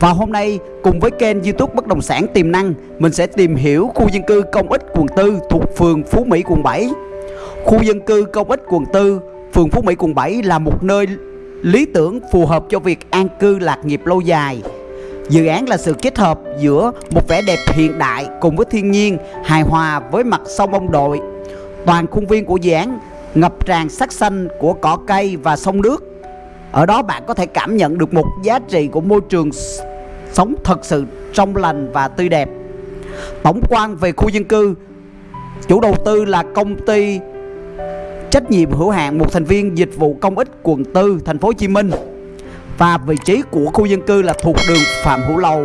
Và hôm nay, cùng với kênh youtube Bất Động Sản Tiềm Năng, Mình sẽ tìm hiểu khu dân cư công ích quận 4 thuộc phường Phú Mỹ, quận 7 Khu dân cư công ích quận 4 phường Phú Mỹ, quận 7 là một nơi lý tưởng phù hợp cho việc an cư lạc nghiệp lâu dài. Dự án là sự kết hợp giữa một vẻ đẹp hiện đại cùng với thiên nhiên, hài hòa với mặt sông ông đội. Toàn khuôn viên của dự án ngập tràn sắc xanh của cỏ cây và sông nước. Ở đó bạn có thể cảm nhận được một giá trị của môi trường sống thật sự trong lành và tươi đẹp. Tổng quan về khu dân cư, chủ đầu tư là công ty trách nhiệm hữu hạn một thành viên dịch vụ công ích quận 4 thành phố Hồ Chí Minh. Và vị trí của khu dân cư là thuộc đường Phạm Hữu Lầu,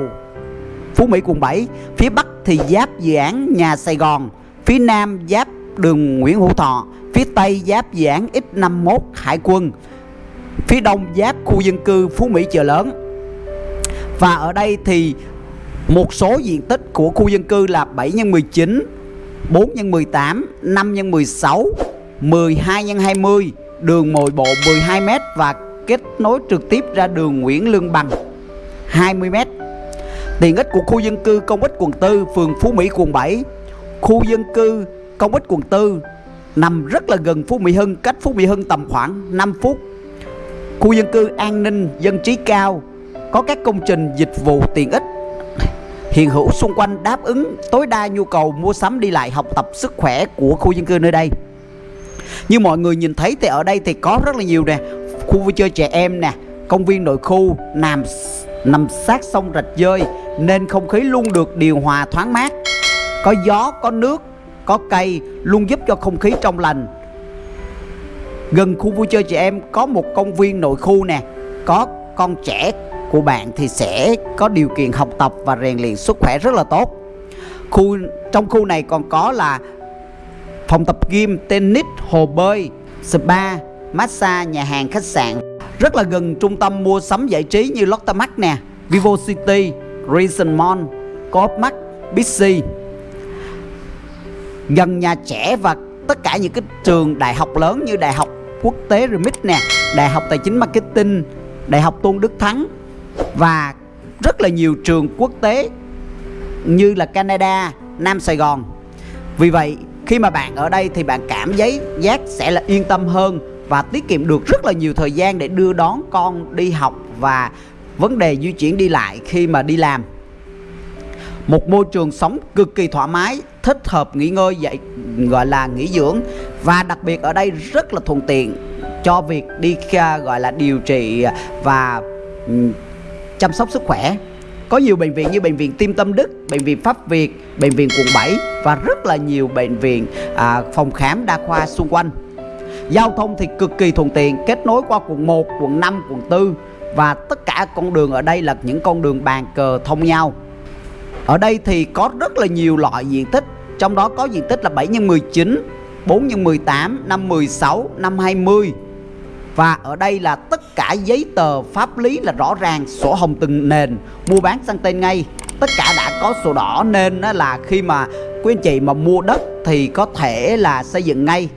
Phú Mỹ, quận 7 phía Bắc thì giáp dự án nhà Sài Gòn, phía Nam giáp đường Nguyễn Hữu Thọ, phía Tây giáp dự án X51 Hải quân, phía đông giáp khu dân cư Phú Mỹ chợ lớn và ở đây thì một số diện tích của khu dân cư là 7 x 19 4 x 18 5 x 16 12 x 20 đường mồi bộ 12m và kết nối trực tiếp ra đường Nguyễn Lương Bằng 20m Tiện ích của khu dân cư công ích quận 4 phường Phú Mỹ quận 7 Khu dân cư công ích quận 4 nằm rất là gần Phú Mỹ Hưng cách Phú Mỹ Hưng tầm khoảng 5 phút. Khu dân cư an ninh, dân trí cao, có các công trình dịch vụ tiện ích hiện hữu xung quanh đáp ứng tối đa nhu cầu mua sắm đi lại học tập sức khỏe của khu dân cư nơi đây. Như mọi người nhìn thấy thì ở đây thì có rất là nhiều nè, khu vui chơi trẻ em nè, công viên nội khu nằm nằm sát sông rạch dơi nên không khí luôn được điều hòa thoáng mát. Có gió, có nước, có cây luôn giúp cho không khí trong lành Gần khu vui chơi trẻ em có một công viên nội khu nè Có con trẻ của bạn thì sẽ có điều kiện học tập và rèn luyện sức khỏe rất là tốt. Khu Trong khu này còn có là phòng tập gym, tennis, hồ bơi, spa, massage, nhà hàng, khách sạn. Rất là gần trung tâm mua sắm giải trí như Lotte Mart nè Vivo City, Reason Mall, Coop Mart, Bixi. Gần nhà trẻ và tất cả những cái trường đại học lớn như đại học quốc tế Remit nè đại học tài chính marketing đại học tôn đức thắng và rất là nhiều trường quốc tế như là canada, nam sài gòn. Vì vậy, khi mà bạn ở đây thì bạn cảm giấy giác sẽ là yên tâm hơn và tiết kiệm được rất là nhiều thời gian để đưa đón con đi học và vấn đề di chuyển đi lại khi mà đi làm. Một môi trường sống cực kỳ thoải mái, thích hợp nghỉ ngơi dạy, gọi là nghỉ dưỡng và đặc biệt ở đây rất là thuận tiện cho việc đi gọi là điều trị và chăm sóc sức khỏe có nhiều bệnh viện như bệnh viện Tim Tâm Đức, bệnh viện Pháp Việt, bệnh viện quận 7 và rất là nhiều bệnh viện à, phòng khám đa khoa xung quanh. Giao thông thì cực kỳ thuận tiện, kết nối qua quận 1, quận 5, quận 4 và tất cả con đường ở đây là những con đường bàn cờ thông nhau. Ở đây thì có rất là nhiều loại diện tích Trong đó có diện tích là 7 x 19 4 x 18 5 16 5 20 và ở đây là tất cả giấy tờ pháp lý là rõ ràng, Sổ hồng từng nền. Mua bán sang tên ngay. Tất cả đã có sổ đỏ nên là khi mà quý anh chị mà mua đất Thì có thể là xây dựng ngay.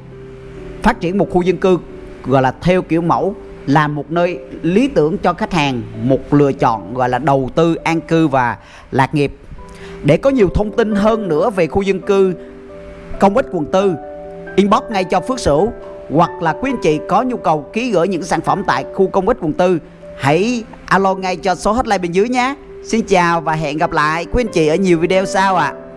Phát triển một khu dân cư, Gọi là theo kiểu mẫu, là một nơi lý tưởng cho khách hàng, một lựa chọn, gọi là đầu tư, an cư và lạc nghiệp. Để có nhiều thông tin hơn nữa về khu dân cư, công ích quận tư, Inbox ngay cho Phước Sửu. Hoặc là quý anh chị có nhu cầu ký gửi những sản phẩm tại khu công ích quận tư, Hãy alo ngay cho số hotline bên dưới nhé Xin chào và hẹn gặp lại quý anh chị ở nhiều video sau ạ à.